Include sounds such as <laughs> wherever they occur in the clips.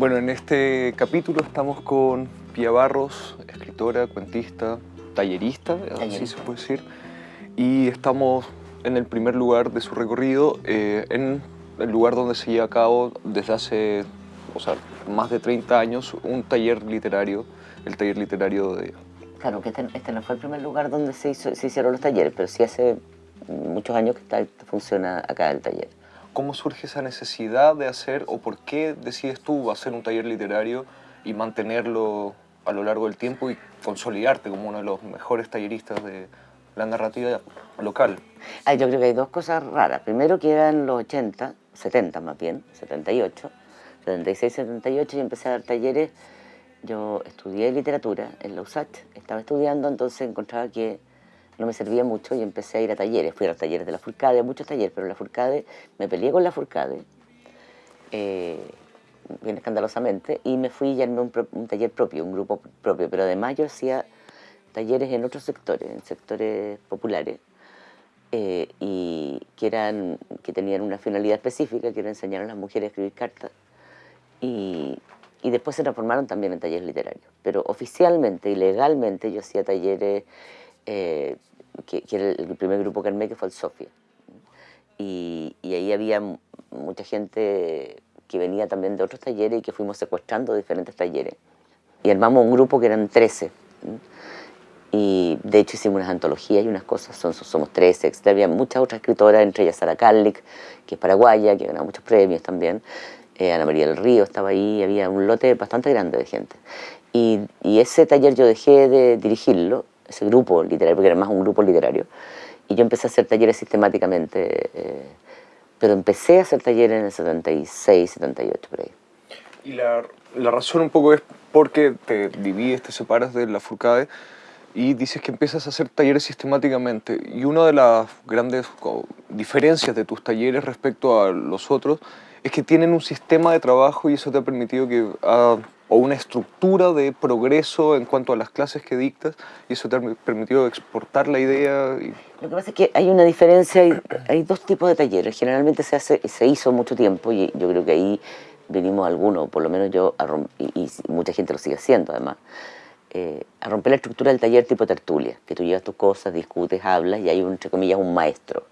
Bueno, en este capítulo estamos con Pia Barros, escritora, cuentista, tallerista, así se puede decir, y estamos en el primer lugar de su recorrido, eh, en el lugar donde se lleva a cabo desde hace o sea, más de 30 años un taller literario, el taller literario de... Claro, que este, este no fue el primer lugar donde se, hizo, se hicieron los talleres, pero sí hace muchos años que está, funciona acá el taller. ¿Cómo surge esa necesidad de hacer o por qué decides tú hacer un taller literario y mantenerlo a lo largo del tiempo y consolidarte como uno de los mejores talleristas de la narrativa local? yo creo que hay dos cosas raras. Primero que eran los 80, 70 más bien, 78, 76, 78 y empecé a dar talleres. Yo estudié literatura en la USACH, estaba estudiando, entonces encontraba que no me servía mucho y empecé a ir a talleres. Fui a los talleres de la Furcade, a muchos talleres, pero la Furcade, me peleé con la Furcade, eh, bien escandalosamente, y me fui y armé un, un, taller propio, un grupo propio, pero además yo hacía talleres en otros sectores, en sectores populares, eh, y que, eran, que tenían una finalidad específica, que era enseñar a las mujeres a escribir cartas, y, y después se transformaron también en talleres literarios. Pero oficialmente y legalmente yo hacía talleres, eh, que, que, era el primer grupo que armé, que fue el Sofía. Y, y, ahí había mucha gente que venía también de otros talleres y que fuimos secuestrando diferentes talleres. Y armamos un grupo que eran 13. Y de hecho hicimos unas antologías y unas cosas, son, somos 13, había muchas otras escritoras, entre ellas Sara Karlik, que es paraguaya, que ganado muchos premios también. Eh, Ana María del Río estaba ahí, había un lote bastante grande de gente. Y, ese taller yo dejé de dirigirlo, ese grupo literario, porque era más un grupo literario, y yo empecé a hacer talleres sistemáticamente, eh, pero empecé a hacer talleres en el 76, 78, por ahí. Y la, la razón un poco es porque te divides, te separas de la Furcade, y dices que empiezas a hacer talleres sistemáticamente y una de las grandes diferencias de tus talleres respecto a los otros es que tienen un sistema de trabajo y eso te ha permitido que uh, o una estructura de progreso en cuanto a las clases que dictas y eso te ha permitido exportar la idea. Y... Lo que pasa es que hay una diferencia, hay, hay, dos tipos de talleres, generalmente se, hace, se hizo mucho tiempo y yo creo que ahí venimos algunos, por lo menos yo, y, y mucha gente lo sigue haciendo además, eh, a romper la estructura del taller tipo tertulia, que tú llevas tus cosas, discutes, hablas y hay, un, entre comillas, un maestro.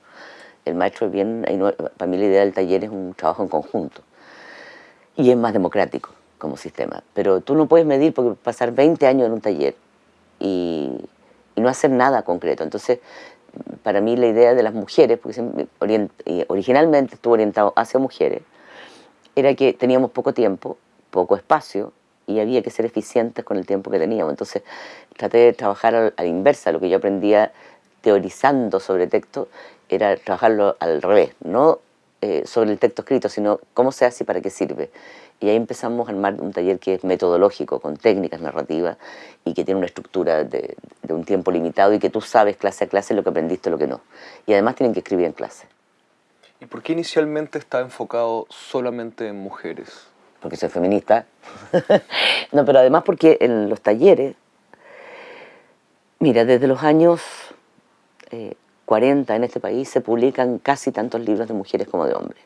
El maestro es bien, para mí la idea del taller es un trabajo en conjunto y es más democrático como sistema. Pero tú no puedes medir porque pasar 20 años en un taller y, y no hacer nada concreto. Entonces, para mí la idea de las mujeres, porque originalmente estuvo orientado hacia mujeres, era que teníamos poco tiempo, poco espacio y había que ser eficientes con el tiempo que teníamos. Entonces traté de trabajar a la inversa, lo que yo aprendía teorizando sobre texto era trabajarlo al revés, no eh, sobre el texto escrito, sino cómo se hace y para qué sirve. Y ahí empezamos a armar un taller que es metodológico, con técnicas narrativas y que tiene una estructura de, de un tiempo limitado y que tú sabes clase a clase lo que aprendiste y lo que no. Y además tienen que escribir en clase. ¿Y por qué inicialmente está enfocado solamente en mujeres? porque soy feminista. <laughs> no, pero además porque en los talleres, mira, desde los años 40 eh, en este país se publican casi tantos libros de mujeres como de hombres.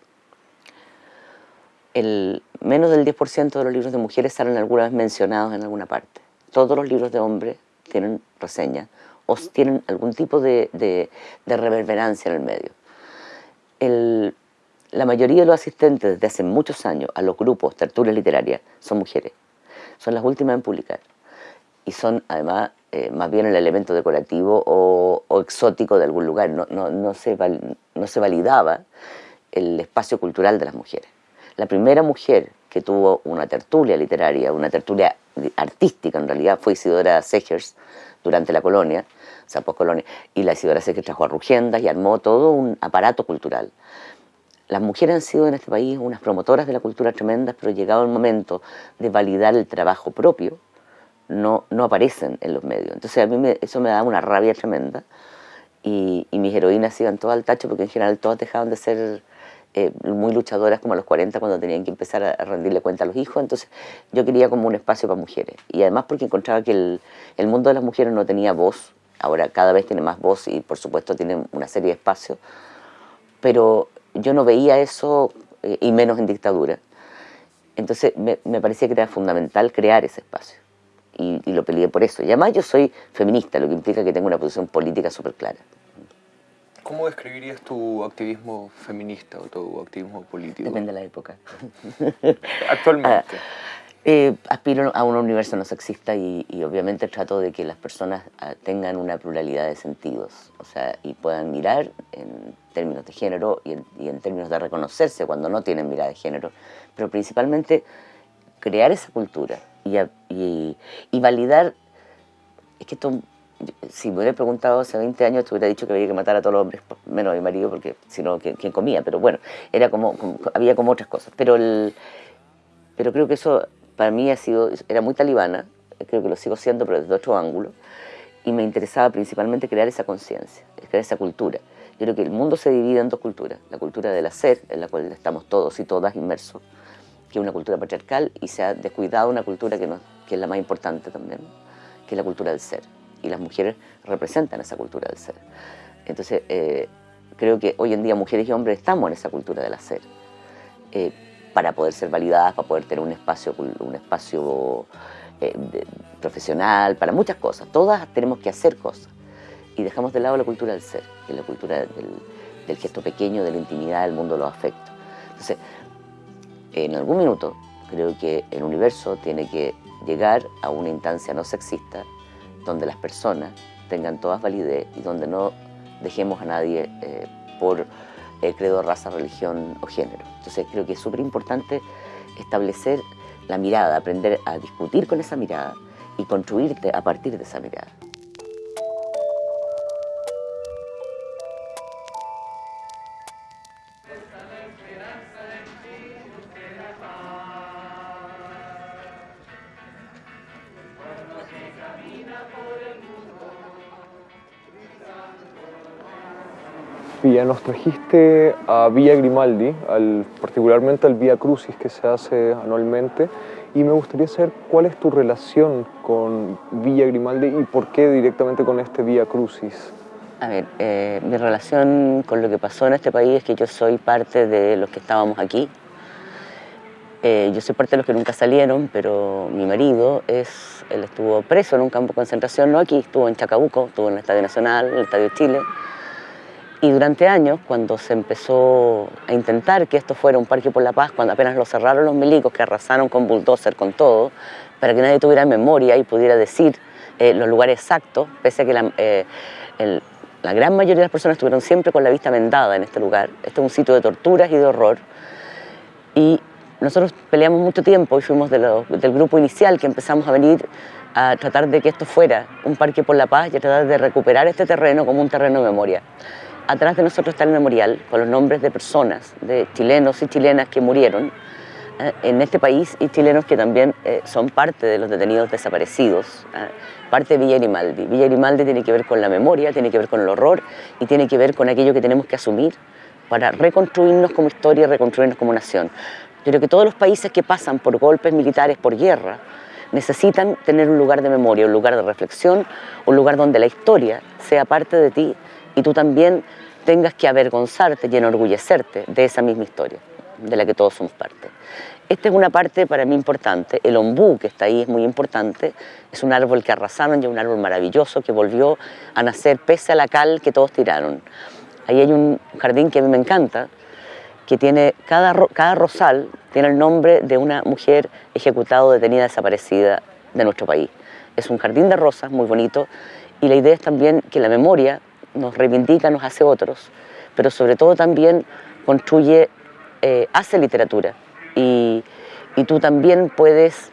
El, menos del 10% de los libros de mujeres salen alguna vez mencionados en alguna parte. Todos los libros de hombres tienen reseña o tienen algún tipo de, de, reverberancia en el medio. La mayoría de los asistentes desde hace muchos años a los grupos tertulias literarias son mujeres. Son las últimas en publicar. Y son además eh, más bien el elemento decorativo o, exótico de algún lugar. No, se no se validaba el espacio cultural de las mujeres. La primera mujer que tuvo una tertulia literaria, una tertulia artística en realidad, fue Isidora Segers durante la colonia, o sea, post-colonia, y la Isidora Segers trajo a Rugiendas y armó todo un aparato cultural las mujeres han sido en este país unas promotoras de la cultura tremendas, pero llegado el momento de validar el trabajo propio, no, no aparecen en los medios. Entonces a mí eso me da una rabia tremenda y, mis heroínas iban todas al tacho porque en general todas dejaban de ser eh, muy luchadoras como a los 40 cuando tenían que empezar a rendirle cuenta a los hijos. Entonces yo quería como un espacio para mujeres y además porque encontraba que el, el mundo de las mujeres no tenía voz, ahora cada vez tiene más voz y por supuesto tiene una serie de espacios, pero yo no veía eso, eh, y menos en dictadura. Entonces me, me, parecía que era fundamental crear ese espacio y, y, lo peleé por eso. Y además yo soy feminista, lo que implica que tengo una posición política súper clara. ¿Cómo describirías tu activismo feminista o tu activismo político? Depende de la época. <laughs> Actualmente. Eh, aspiro a un universo no sexista y, y, obviamente trato de que las personas ah, tengan una pluralidad de sentidos, o sea, y puedan mirar en términos de género y en, y en, términos de reconocerse cuando no tienen mirada de género, pero principalmente crear esa cultura y validar, es que esto, si me hubiera preguntado hace 20 años, te hubiera dicho que había que matar a todos los hombres, menos a mi marido, porque si no, ¿quién comía? Pero bueno, era como, como, había como otras cosas, pero, creo que eso para mí ha sido, era muy talibana, creo que lo sigo siendo, pero desde otro ángulo, y me interesaba principalmente crear esa conciencia, crear esa cultura. Yo creo que el mundo se divide en dos culturas, la cultura del hacer, en la cual estamos todos y todas inmersos, que es una cultura patriarcal, y se ha descuidado una cultura que, que es la más importante también, que es la cultura del ser, y las mujeres representan esa cultura del ser. Entonces, eh, creo que hoy en día mujeres y hombres estamos en esa cultura del hacer. Eh, para poder ser validadas, para poder tener un espacio, un espacio eh, de, profesional, para muchas cosas. Todas tenemos que hacer cosas. Y dejamos de lado la cultura del ser, que es la cultura del, del gesto pequeño, de la intimidad, del mundo los afectos. Entonces, en algún minuto, creo que el universo tiene que llegar a una instancia no sexista, donde las personas tengan todas validez y donde no dejemos a nadie eh, por eh, credo, raza, religión o género. Entonces creo que es súper importante establecer la mirada, aprender a discutir con esa mirada y construirte a partir de esa mirada. Villa, nos trajiste a Villa Grimaldi, al, particularmente al Vía Crucis que se hace anualmente, y me gustaría saber cuál es tu relación con Villa Grimaldi y por qué directamente con este Vía Crucis. A ver, eh, mi relación con lo que pasó en este país es que yo soy parte de los que estábamos aquí. Eh, yo soy parte de los que nunca salieron, pero mi marido es, él estuvo preso en un campo de concentración, no aquí, estuvo en Chacabuco, estuvo en el Estadio Nacional, en el Estadio Chile, y durante años, cuando se empezó a intentar que esto fuera un parque por la paz, cuando apenas lo cerraron los milicos, que arrasaron con bulldozer, con todo, para que nadie tuviera memoria y pudiera decir eh, los lugares exactos, pese a que la, eh, la, gran mayoría de las personas estuvieron siempre con la vista vendada en este lugar. Este es un sitio de torturas y de horror. Y nosotros peleamos mucho tiempo y fuimos del grupo inicial que empezamos a venir a tratar de que esto fuera un parque por la paz y a tratar de recuperar este terreno como un terreno de memoria. Atrás de nosotros está el memorial con los nombres de personas, de chilenos y chilenas que murieron eh, en este país y chilenos que también eh, son parte de los detenidos desaparecidos, eh, parte de Villa Grimaldi. Villa Grimaldi tiene que ver con la memoria, tiene que ver con el horror y tiene que ver con aquello que tenemos que asumir para reconstruirnos como historia y reconstruirnos como nación. Yo creo que todos los países que pasan por golpes militares, por guerra, necesitan tener un lugar de memoria, un lugar de reflexión, un lugar donde la historia sea parte de ti y tú también tengas que avergonzarte y enorgullecerte de esa misma historia, de la que todos somos parte. Esta es una parte para mí importante, el ombú que está ahí es muy importante, es un árbol que arrasaron y un árbol maravilloso que volvió a nacer pese a la cal que todos tiraron. Ahí hay un jardín que a mí me encanta, que tiene, cada, cada rosal tiene el nombre de una mujer ejecutada o detenida desaparecida de nuestro país. Es un jardín de rosas muy bonito y la idea es también que la memoria nos reivindica, nos hace otros, pero sobre todo también construye, eh, hace literatura. Y, y tú también puedes,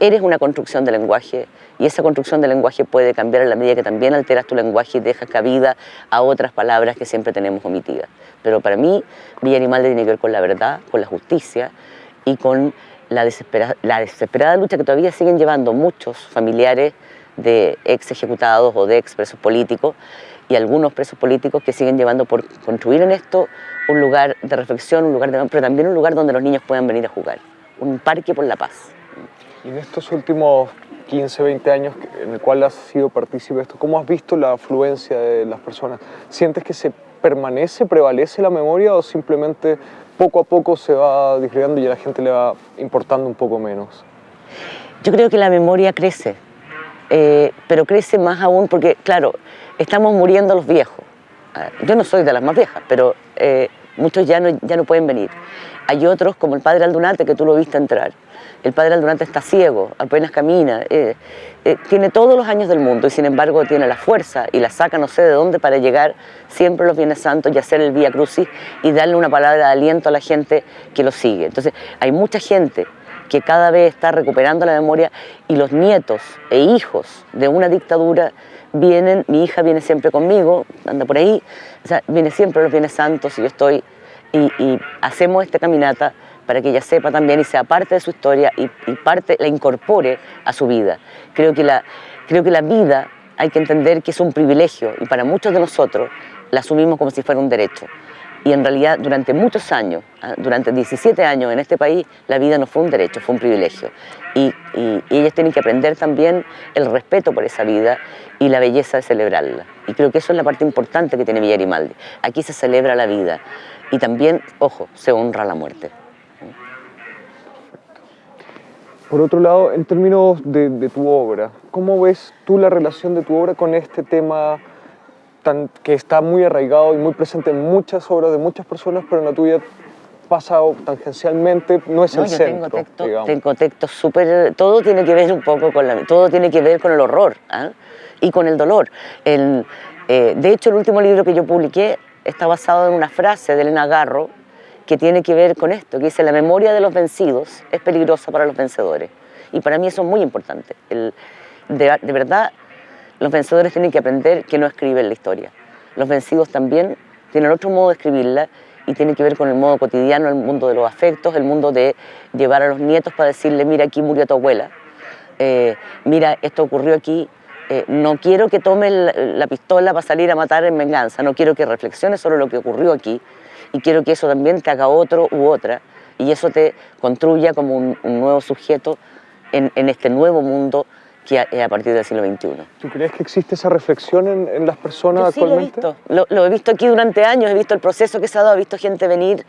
eres una construcción de lenguaje y esa construcción de lenguaje puede cambiar en la medida que también alteras tu lenguaje y dejas cabida a otras palabras que siempre tenemos omitidas. Pero para mí, Villa Animal tiene que ver con la verdad, con la justicia y con la la desesperada lucha que todavía siguen llevando muchos familiares de ex ejecutados o de ex presos políticos y algunos presos políticos que siguen llevando por construir en esto un lugar de reflexión, un lugar de, pero también un lugar donde los niños puedan venir a jugar, un parque por la paz. Y en estos últimos 15, 20 años en el cual has sido partícipe de esto, ¿cómo has visto la afluencia de las personas? ¿Sientes que se permanece, prevalece la memoria o simplemente poco a poco se va disgregando y a la gente le va importando un poco menos? Yo creo que la memoria crece, eh, pero crece más aún porque, claro, estamos muriendo los viejos. Ah, yo no soy de las más viejas, pero eh, muchos ya no, ya no pueden venir. Hay otros, como el padre Aldunate, que tú lo viste entrar. El padre Aldunate está ciego, apenas camina, eh, tiene todos los años del mundo y sin embargo tiene la fuerza y la saca no sé de dónde para llegar siempre a los bienes santos y hacer el Vía Crucis y darle una palabra de aliento a la gente que lo sigue. Entonces hay mucha gente que cada vez está recuperando la memoria y los nietos e hijos de una dictadura vienen, mi hija viene siempre conmigo, anda por ahí, o sea, viene siempre los bienes santos y yo estoy, y, hacemos esta caminata para que ella sepa también y sea parte de su historia y, parte, la incorpore a su vida. Creo que, la, creo que la vida hay que entender que es un privilegio y para muchos de nosotros la asumimos como si fuera un derecho y en realidad durante muchos años, ah, durante 17 años en este país, la vida no fue un derecho, fue un privilegio. Y, y, ellas tienen que aprender también el respeto por esa vida y la belleza de celebrarla. Y creo que eso es la parte importante que tiene Villa Grimaldi. Aquí se celebra la vida y también, ojo, se honra la muerte. Por otro lado, en términos de, de tu obra, ¿cómo ves tú la relación de tu obra con este tema que está muy arraigado y muy presente en muchas obras de muchas personas, pero en la tuya pasa tangencialmente, no es el centro. Tengo textos tengo texto súper... Todo tiene que ver un poco con la... Todo tiene que ver con el horror ¿ah? y con el dolor. El, eh, de hecho, el último libro que yo publiqué está basado en una frase de Elena Garro que tiene que ver con esto, que dice la memoria de los vencidos es peligrosa para los vencedores. Y para mí eso es muy importante. El, de, de verdad, los vencedores tienen que aprender que no escriben la historia. Los vencidos también tienen otro modo de escribirla y tiene que ver con el modo cotidiano, el mundo de los afectos, el mundo de llevar a los nietos para decirle, mira, aquí murió tu abuela, eh, mira, esto ocurrió aquí, eh, no quiero que tome la, pistola para salir a matar en venganza, no quiero que reflexiones sobre lo que ocurrió aquí. Y quiero que eso también te haga otro u otra. Y eso te construya como un, nuevo sujeto en, en este nuevo mundo que a, partir del siglo XXI. ¿Tú crees que existe esa reflexión en, las personas actualmente? Lo he, visto. Lo, he visto aquí durante años, he visto el proceso que se ha dado, he visto gente venir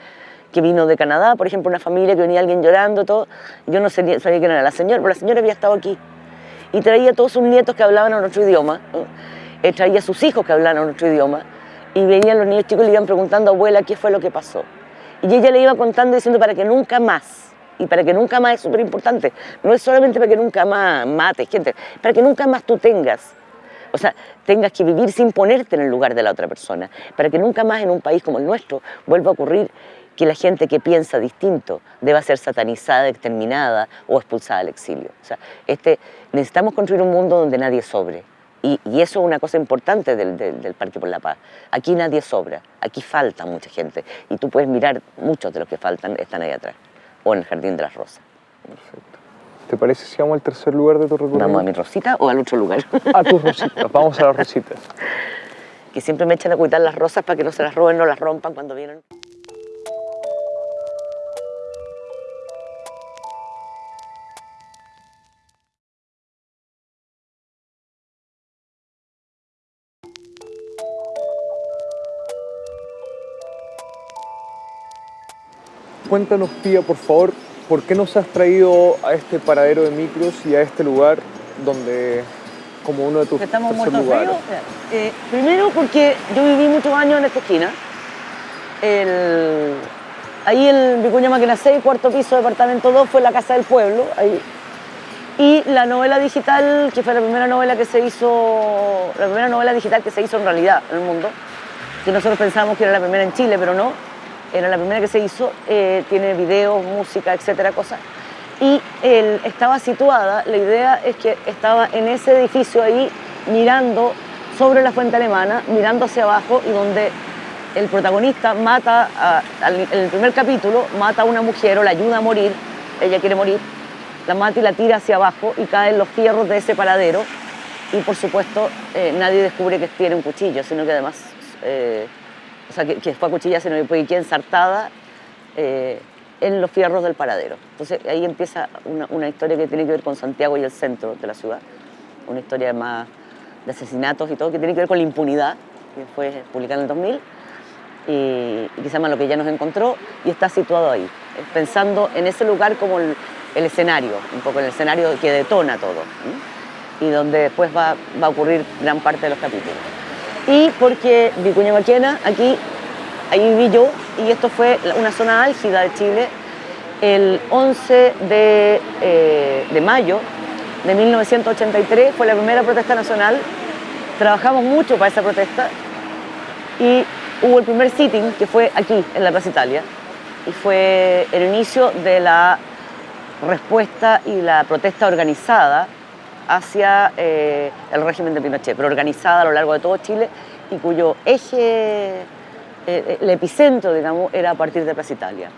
que vino de Canadá, por ejemplo, una familia que venía alguien llorando, todo. Yo no sabía, sabía quién era la señora, pero la señora había estado aquí. Y traía a todos sus nietos que hablaban en otro idioma, eh, traía a sus hijos que hablaban en otro idioma, y venían los niños chicos y le iban preguntando, abuela, ¿qué fue lo que pasó? Y ella le iba contando diciendo para que nunca más y para que nunca más es súper importante. No es solamente para que nunca más mates gente, para que nunca más tú tengas. O sea, tengas que vivir sin ponerte en el lugar de la otra persona. Para que nunca más en un país como el nuestro vuelva a ocurrir que la gente que piensa distinto deba ser satanizada, exterminada o expulsada al exilio. O sea, este, necesitamos construir un mundo donde nadie sobre. Y, eso es una cosa importante del, del, del, Parque por la Paz. Aquí nadie sobra, aquí falta mucha gente. Y tú puedes mirar, muchos de los que faltan están ahí atrás o en el Jardín de las Rosas. Perfecto. ¿Te parece si vamos al tercer lugar de tu recorrido? ¿Vamos a mi Rosita o al otro lugar? A tus rositas, vamos a las rositas. <laughs> que siempre me echan a cuidar las rosas para que no se las roben, no las rompan cuando vienen. Cuéntanos, Pía, por favor, ¿por qué nos has traído a este paradero de micros y a este lugar donde, como uno de tus Estamos muertos lugares? Eh, primero porque yo viví muchos años en esta esquina. ahí en Vicuña Máquina 6, cuarto piso, departamento 2, fue la Casa del Pueblo. Ahí. Y la novela digital, que fue la primera novela que se hizo, la primera novela digital que se hizo en realidad en el mundo, que nosotros pensamos que era la primera en Chile, pero no, era la primera que se hizo, eh, tiene videos, música, etcétera, cosas. Y él estaba situada, la idea es que estaba en ese edificio ahí mirando sobre la fuente alemana, mirando hacia abajo y donde el protagonista mata, en el primer capítulo, mata a una mujer o la ayuda a morir, ella quiere morir, la mata y la tira hacia abajo y caen los fierros de ese paradero y por supuesto eh, nadie descubre que tiene un cuchillo, sino que además eh, o sea, que, fue a cuchilla, sino que fue ensartada eh, en los fierros del paradero. Entonces ahí empieza una, historia que tiene que ver con Santiago y el centro de la ciudad, una historia más de asesinatos y todo, que tiene que ver con la impunidad, que fue publicada en el 2000. y, que se llama Lo que ya nos encontró y está situado ahí, pensando en ese lugar como el, escenario, un poco el escenario que detona todo y donde después va, a ocurrir gran parte de los capítulos. Y porque Vicuña Maquena, aquí, ahí viví yo y esto fue una zona álgida de Chile el 11 de, eh, de mayo de 1983 fue la primera protesta nacional. Trabajamos mucho para esa protesta y hubo el primer sitting que fue aquí, en la Plaza Italia, y fue el inicio de la respuesta y la protesta organizada hacia eh, el régimen de Pinochet, pero organizada a lo largo de todo Chile y cuyo eje, eh, el epicentro, digamos, era a partir de Plaza Italia.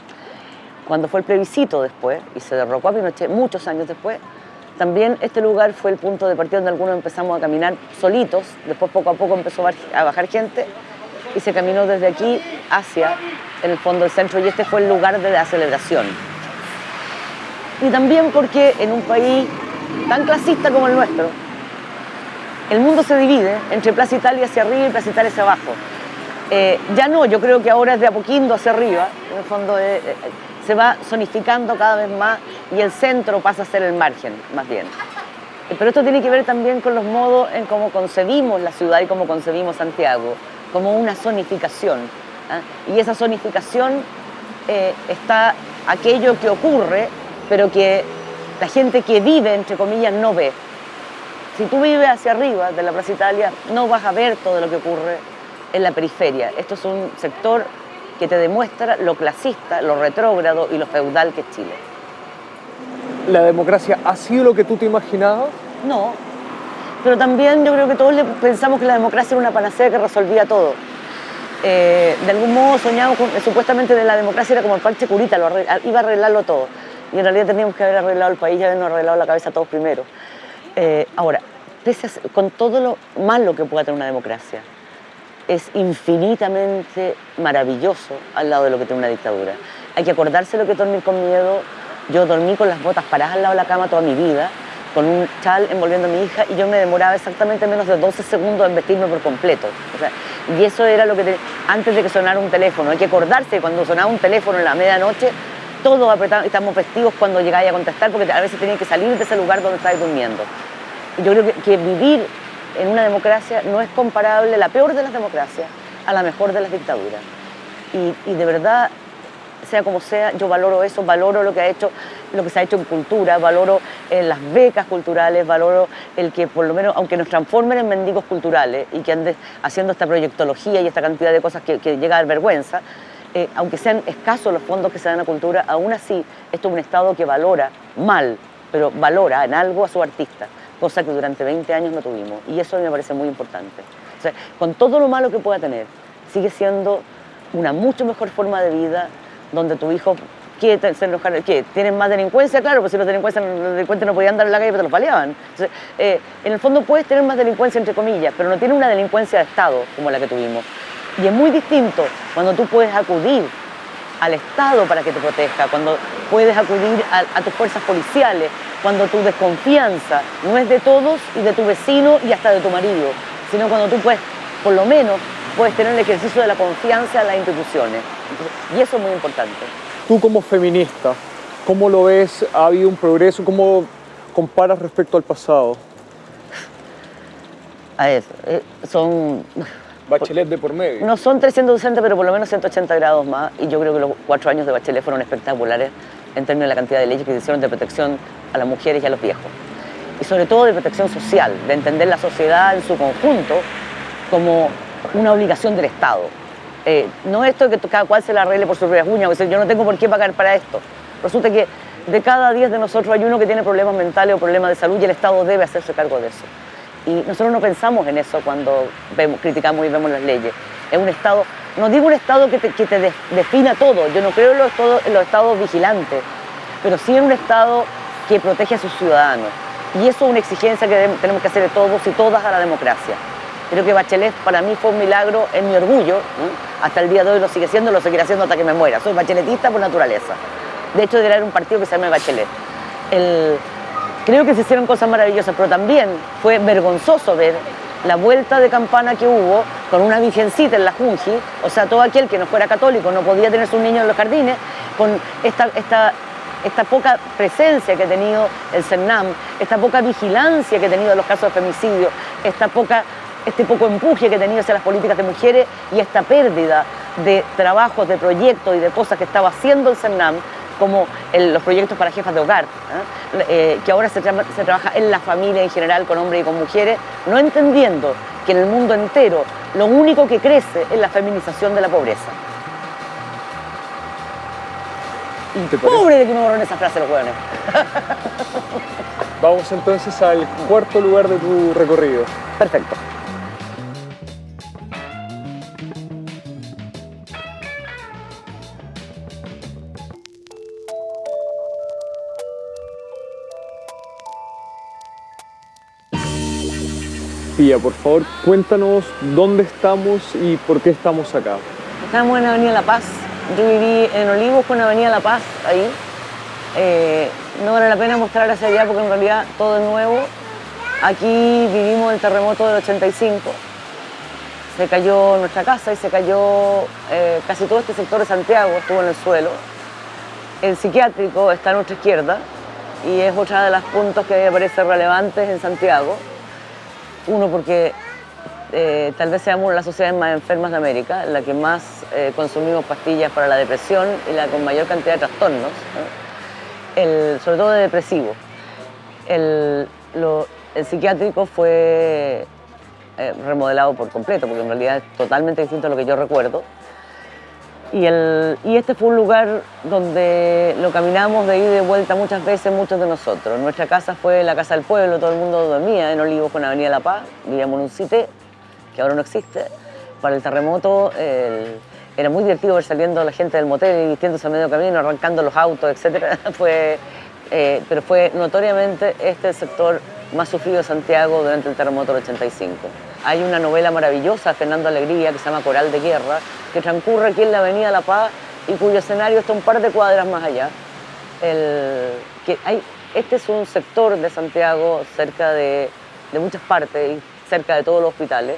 Cuando fue el plebiscito después, y se derrocó a Pinochet muchos años después, también este lugar fue el punto de partida donde algunos empezamos a caminar solitos, después poco a poco empezó a bajar gente y se caminó desde aquí hacia, el fondo, el centro y este fue el lugar de la celebración. Y también porque en un país tan clasista como el nuestro, el mundo se divide entre Plaza Italia hacia arriba y Plaza Italia hacia abajo. Eh, ya no, yo creo que ahora es de Apoquindo hacia arriba, en el fondo eh, eh, se va zonificando cada vez más y el centro pasa a ser el margen, más bien. Pero esto tiene que ver también con los modos en cómo concebimos la ciudad y cómo concebimos Santiago, como una zonificación. ¿ah? Y esa zonificación eh, está aquello que ocurre, pero que la gente que vive, entre comillas, no ve. Si tú vives hacia arriba de la Plaza Italia, no vas a ver todo lo que ocurre en la periferia. Esto es un sector que te demuestra lo clasista, lo retrógrado y lo feudal que es Chile. ¿La democracia ha sido lo que tú te imaginabas? No, pero también yo creo que todos pensamos que la democracia era una panacea que resolvía todo. Eh, de algún modo soñamos con, supuestamente de la democracia era como el parche curita, lo iba a arreglarlo todo. Y en realidad teníamos que haber arreglado el país y habernos arreglado la cabeza todos primero. Eh, ahora, con todo lo malo que pueda tener una democracia, es infinitamente maravilloso al lado de lo que tiene una dictadura. Hay que acordarse lo que dormir con miedo. Yo dormí con las botas paradas al lado de la cama toda mi vida, con un chal envolviendo a mi hija y yo me demoraba exactamente menos de 12 segundos en vestirme por completo. y eso era lo que antes de que sonara un teléfono. Hay que acordarse que cuando sonaba un teléfono en la medianoche, todos estamos vestidos cuando llegáis a contestar porque a veces tenían que salir de ese lugar donde estáis durmiendo. Yo creo que, que vivir en una democracia no es comparable la peor de las democracias a la mejor de las dictaduras. Y, de verdad, sea como sea, yo valoro eso, valoro lo que ha hecho, lo que se ha hecho en cultura, valoro eh, las becas culturales, valoro el que por lo menos, aunque nos transformen en mendigos culturales y que anden haciendo esta proyectología y esta cantidad de cosas que, llega a dar vergüenza, eh, aunque sean escasos los fondos que se dan a cultura, aún así esto es un Estado que valora mal, pero valora en algo a su artista cosa que durante 20 años no tuvimos. Y eso me parece muy importante. Con todo lo malo que pueda tener, sigue siendo una mucho mejor forma de vida donde tu hijo quiere ser enojar, ¿qué? ¿Tienen más delincuencia? Claro, pues si los delincuentes, delincuentes no podían andar en la calle, pero te los paleaban. Entonces, eh, en el fondo puedes tener más delincuencia, entre comillas, pero no tiene una delincuencia de Estado como la que tuvimos. Y es muy distinto cuando tú puedes acudir al Estado para que te proteja, cuando puedes acudir a, tus fuerzas policiales, cuando tu desconfianza no es de todos y de tu vecino y hasta de tu marido, sino cuando tú puedes, por lo menos, puedes tener el ejercicio de la confianza en las instituciones. y eso es muy importante. Tú como feminista, ¿cómo lo ves? ¿Ha habido un progreso? ¿Cómo comparas respecto al pasado? A ver, eh, son Bachelet de por medio. No son 360, pero por lo menos 180 grados más. Y yo creo que los cuatro años de Bachelet fueron espectaculares en términos de la cantidad de leyes que se hicieron de protección a las mujeres y a los viejos. Y sobre todo de protección social, de entender la sociedad en su conjunto como una obligación del Estado. Eh, no esto que cada cual se la arregle por sus propias uñas, yo no tengo por qué pagar para esto. Resulta que de cada 10 de nosotros hay uno que tiene problemas mentales o problemas de salud y el Estado debe hacerse cargo de eso. Y nosotros no pensamos en eso cuando criticamos y vemos las leyes. Es un Estado, no digo un Estado que te, que te defina todo, yo no creo en los, en los Estados vigilantes, pero sí en un Estado que protege a sus ciudadanos. Y eso es una exigencia que tenemos que hacer de todos y todas a la democracia. Creo que Bachelet para mí fue un milagro, en mi orgullo, hasta el día de hoy lo sigue siendo, lo seguiré haciendo hasta que me muera. Soy bacheletista por naturaleza. De hecho, debería haber un partido que se llame Bachelet. El, Creo que se hicieron cosas maravillosas, pero también fue vergonzoso ver la vuelta de campana que hubo con una virgencita en la Junji, o sea, todo aquel que no fuera católico no podía tener sus niños en los jardines, con esta, esta, esta poca presencia que ha tenido el CERNAM, esta poca vigilancia que ha tenido en los casos de femicidio, esta poca, este poco empuje que ha tenido hacia las políticas de mujeres y esta pérdida de trabajos, de proyectos y de cosas que estaba haciendo el CERNAM, como los proyectos para jefas de hogar, ¿eh? Eh, que ahora se, se, trabaja en la familia en general, con hombres y con mujeres, no entendiendo que en el mundo entero lo único que crece es la feminización de la pobreza. Pobre de que me borren esa frase los hueones. <laughs> Vamos entonces al cuarto lugar de tu recorrido. Perfecto. Pía, por favor, cuéntanos dónde estamos y por qué estamos acá. Estamos en Avenida La Paz. Yo viví en Olivos con Avenida La Paz, ahí. Eh, no vale la pena mostrar hacia allá porque en realidad todo es nuevo. Aquí vivimos el terremoto del 85. Se cayó nuestra casa y se cayó eh, casi todo este sector de Santiago, estuvo en el suelo. El psiquiátrico está a nuestra izquierda y es otra de los puntos que me parece relevantes en Santiago. Uno, porque eh, tal vez seamos de las sociedades más enfermas de América, la que más eh, consumimos pastillas para la depresión y la con mayor cantidad de trastornos, sobre todo de depresivos. El, psiquiátrico fue eh, remodelado por completo, porque en realidad es totalmente distinto a lo que yo recuerdo. Y, el, y, este fue un lugar donde lo caminamos de ida y de vuelta muchas veces, muchos de nosotros. Nuestra casa fue la casa del pueblo, todo el mundo dormía en Olivos con Avenida La Paz, vivíamos en un cité que ahora no existe. Para el terremoto era muy divertido ver saliendo la gente del motel y vistiéndose a medio camino, arrancando los autos, etc. <laughs> fue, eh, pero fue notoriamente este sector más sufrido de Santiago durante el terremoto del 85. Hay una novela maravillosa Fernando Alegría que se llama Coral de Guerra, que transcurre aquí en la Avenida La Paz y cuyo escenario está un par de cuadras más allá. que hay, este es un sector de Santiago cerca de, de muchas partes y cerca de todos los hospitales,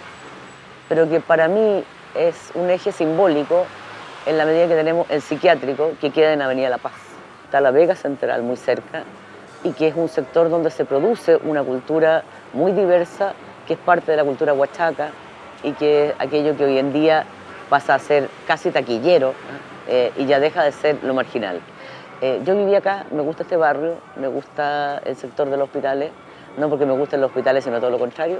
pero que para mí es un eje simbólico en la medida que tenemos el psiquiátrico que queda en Avenida La Paz. Está la Vega Central muy cerca y que es un sector donde se produce una cultura muy diversa que es parte de la cultura huachaca y que es aquello que hoy en día pasa a ser casi taquillero eh, y ya deja de ser lo marginal. Eh, yo viví acá, me gusta este barrio, me gusta el sector de los hospitales, no porque me gusten los hospitales, sino todo lo contrario,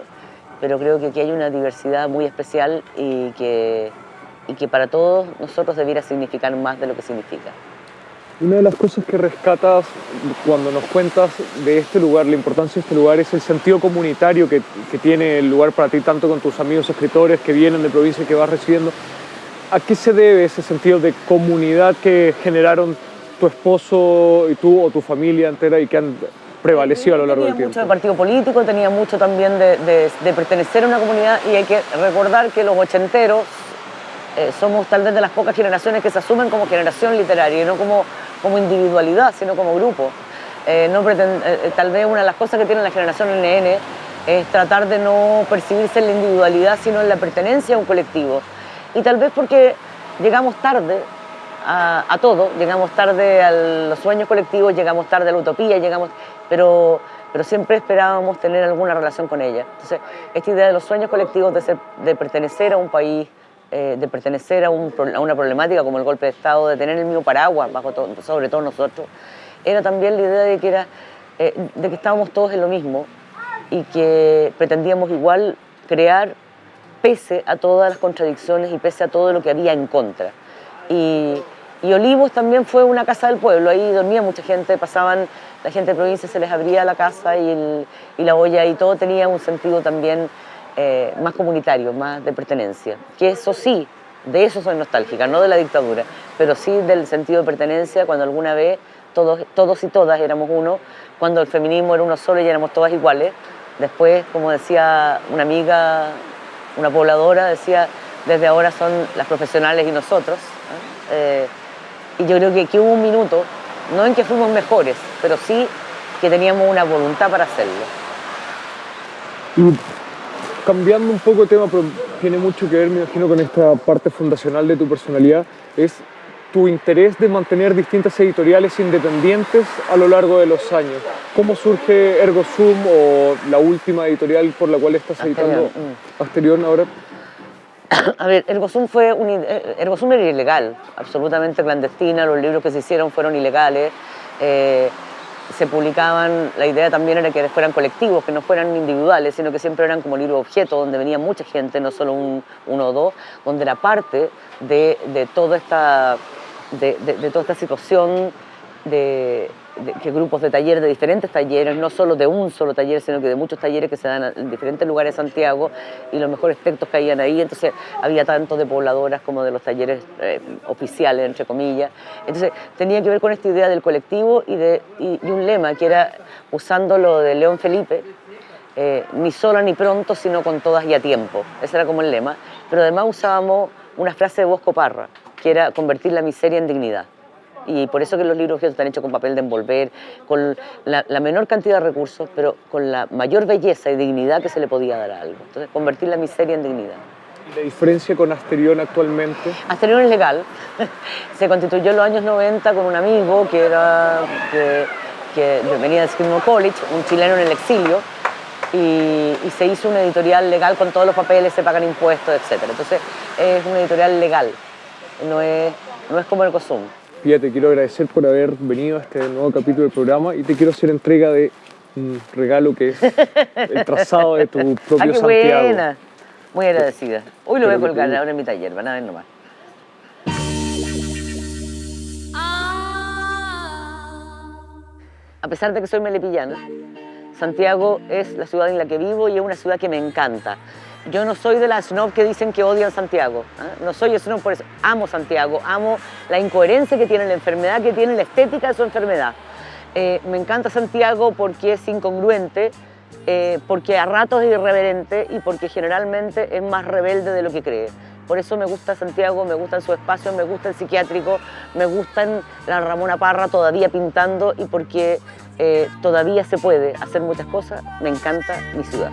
pero creo que aquí hay una diversidad muy especial y que, y que para todos nosotros debiera significar más de lo que significa. Una de las cosas que rescatas cuando nos cuentas de este lugar, la importancia de este lugar, es el sentido comunitario que, que tiene el lugar para ti, tanto con tus amigos escritores que vienen de provincia y que vas recibiendo. ¿A qué se debe ese sentido de comunidad que generaron tu esposo y tú o tu familia entera y que han prevalecido a lo largo del tiempo? Tenía mucho de partido político, tenía mucho también de, de, de, pertenecer a una comunidad y hay que recordar que los ochenteros eh, somos tal vez de las pocas generaciones que se asumen como generación literaria y no como como individualidad, sino como grupo. Eh, eh, eh, tal vez una de las cosas que tiene la generación NN es tratar de no percibirse en la individualidad, sino en la pertenencia a un colectivo. Y tal vez porque llegamos tarde a, a todo, llegamos tarde a los sueños colectivos, llegamos tarde a la utopía, llegamos, pero, pero siempre esperábamos tener alguna relación con ella. Entonces, esta idea de los sueños colectivos, de, ser, de pertenecer a un país, eh, de pertenecer a, una problemática como el golpe de Estado, de tener el mismo paraguas, bajo sobre todo nosotros, era también la idea de que, era, eh, de que estábamos todos en lo mismo y que pretendíamos igual crear pese a todas las contradicciones y pese a todo lo que había en contra. Y, Olivos también fue una casa del pueblo, ahí dormía mucha gente, pasaban, la gente de provincia se les abría la casa y, y la olla y todo tenía un sentido también eh, más comunitario, más de pertenencia. Que eso sí, de eso soy nostálgica, no de la dictadura, pero sí del sentido de pertenencia cuando alguna vez todos, y todas éramos uno, cuando el feminismo era uno solo y éramos todas iguales. Después, como decía una amiga, una pobladora, decía, desde ahora son las profesionales y nosotros. Eh, y yo creo que aquí hubo un minuto, no en que fuimos mejores, pero sí que teníamos una voluntad para hacerlo cambiando un poco de tema, pero tiene mucho que ver, me imagino, con esta parte fundacional de tu personalidad, es tu interés de mantener distintas editoriales independientes a lo largo de los años. ¿Cómo surge Ergo Zoom o la última editorial por la cual estás editando mm. Asterión ahora? <coughs> A ver, Ergosum fue un, eh, era ilegal, absolutamente clandestina, los libros que se hicieron fueron ilegales, eh, se publicaban, la idea también era que fueran colectivos, que no fueran individuales, sino que siempre eran como libros objeto, donde venía mucha gente, no solo un, uno o dos, donde era parte de, de toda, esta, de, de toda esta situación de, que grupos de talleres, de diferentes talleres, no solo de un solo taller, sino que de muchos talleres que se dan en diferentes lugares de Santiago y los mejores textos habían ahí. Entonces había tanto de pobladoras como de los talleres eh, oficiales, entre comillas. Entonces tenía que ver con esta idea del colectivo y de y, un lema que era, usando lo de León Felipe, eh, ni sola ni pronto, sino con todas y a tiempo. Ese era como el lema. Pero además usábamos una frase de Bosco Parra, que era convertir la miseria en dignidad y por eso que los libros están hechos con papel de envolver, con la, menor cantidad de recursos, pero con la mayor belleza y dignidad que se le podía dar a algo. Entonces, convertir la miseria en dignidad. ¿Y la diferencia con Asterión actualmente? Asterión es legal. <laughs> se constituyó en los años 90 con un amigo que, era, que, que venía de Skidmore College, un chileno en el exilio, y, y, se hizo una editorial legal con todos los papeles, se pagan impuestos, etc. Entonces es una editorial legal, no es, no es como el COSUM. Pía, te quiero agradecer por haber venido a este nuevo capítulo del programa y te quiero hacer entrega de un regalo que es el trazado de tu propio <laughs> ah, qué Santiago. Buena. Muy agradecida. Hoy lo voy a colgar ahora en mi taller, van a ver nomás. A pesar de que soy melipillana, Santiago es la ciudad en la que vivo y es una ciudad que me encanta. Yo no soy de las snob que dicen que odian Santiago. ¿eh? No soy snob por eso. Amo Santiago, amo la incoherencia que tiene, la enfermedad que tiene, la estética de su enfermedad. Eh, me encanta Santiago porque es incongruente, eh, porque a ratos es irreverente y porque generalmente es más rebelde de lo que cree. Por eso me gusta Santiago, me gustan su espacio, me gusta el psiquiátrico, me gustan la Ramona Parra todavía pintando y porque todavía se puede hacer muchas cosas, me encanta mi ciudad.